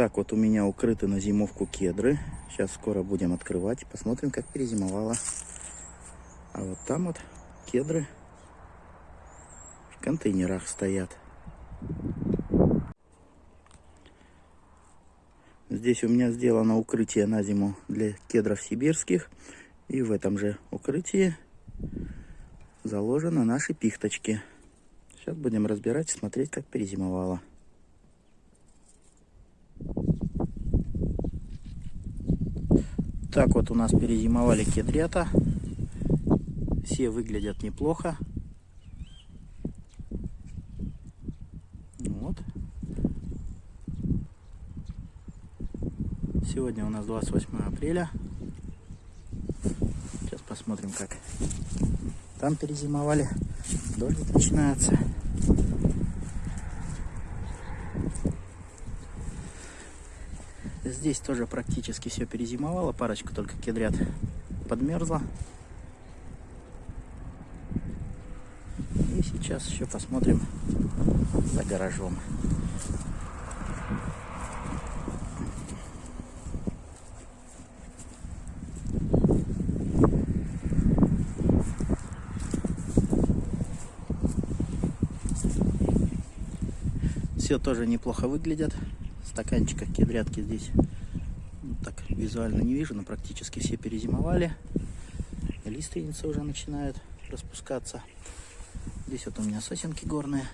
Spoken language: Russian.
Так, вот у меня укрыты на зимовку кедры. Сейчас скоро будем открывать. Посмотрим, как перезимовала. А вот там вот кедры в контейнерах стоят. Здесь у меня сделано укрытие на зиму для кедров сибирских. И в этом же укрытии заложены наши пихточки. Сейчас будем разбирать смотреть, как перезимовала. Так вот у нас перезимовали кедрята. Все выглядят неплохо. Вот. Сегодня у нас 28 апреля. Сейчас посмотрим, как там перезимовали. Дождик начинается. Здесь тоже практически все перезимовало. Парочка только кедрят подмерзла. И сейчас еще посмотрим за гаражом. Все тоже неплохо выглядят. Стаканчиков кедрятки здесь ну, так визуально не вижу, но практически все перезимовали. Лиственницы уже начинают распускаться. Здесь вот у меня сосенки горные.